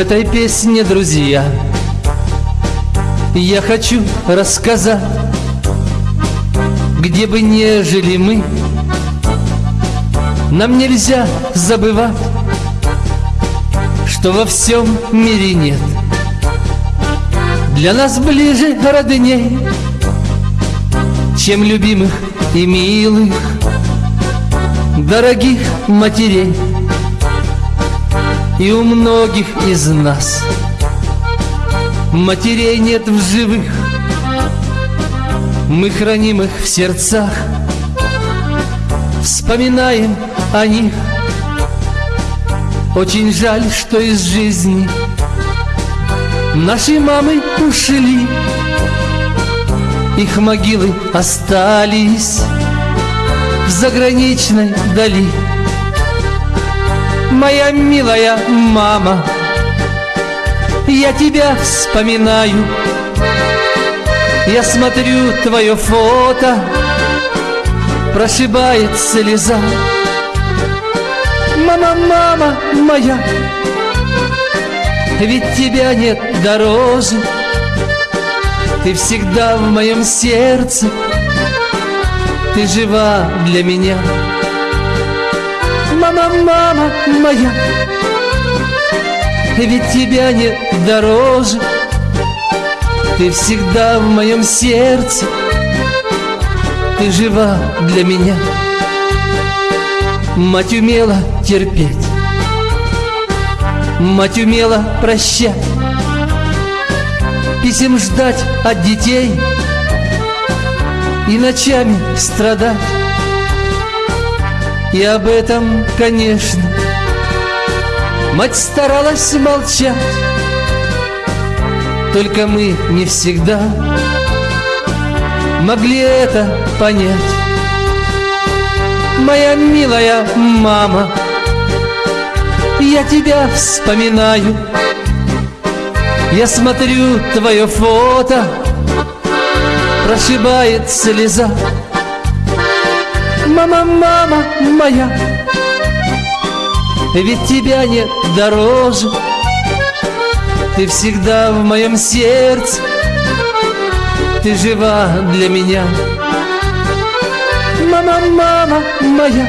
этой песне, друзья, я хочу рассказать, где бы не жили мы, нам нельзя забывать, что во всем мире нет. Для нас ближе родней, чем любимых и милых, дорогих матерей. И у многих из нас Матерей нет в живых. Мы храним их в сердцах. Вспоминаем о них. Очень жаль, что из жизни Наши мамы ушли. Их могилы остались В заграничной дали моя милая мама. Я тебя вспоминаю. Я смотрю твое фото. Прошибает слеза. Мама, мама моя Ведь тебя нет дороже. Ты всегда в моем сердце. Ты жива для меня мама, мама моя Ведь тебя нет дороже. Ты всегда в моем сердце Ты жива для меня. Мать умела терпеть Мать умела прощать. Писем ждать от детей И ночами страдать и об этом, конечно, Мать старалась молчать. Только мы не всегда Могли это понять. Моя милая мама Я тебя вспоминаю. Я смотрю твое фото Прошибает слеза Мама, мама моя Ведь тебя нет дороже. Ты всегда в моем сердце Ты жива для меня. Мама, мама моя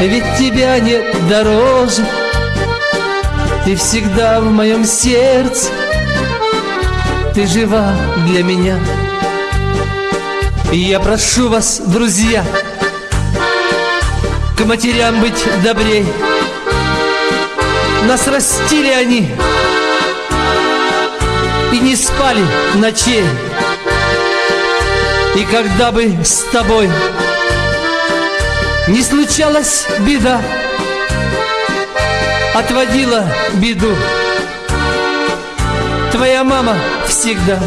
Ведь тебя нет дороже. Ты всегда в моем сердце Ты жива для меня я прошу вас, друзья, к матерям быть добрей. Нас растили они и не спали ночей. И когда бы с тобой не случалась беда, отводила беду твоя мама всегда.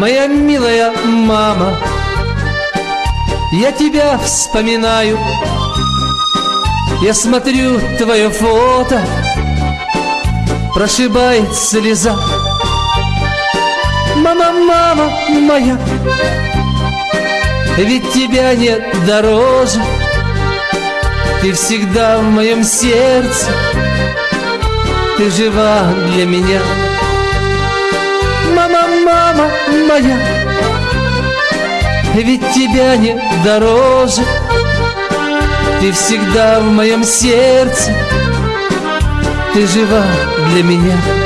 Моя милая мама Я тебя вспоминаю. Я смотрю твое фото Прошибает слеза. Мама, мама моя Ведь тебя нет дороже. Ты всегда в моем сердце Ты жива для меня мама моя. Ведь тебя нет дороже. Ты всегда в моем сердце. Ты жива для меня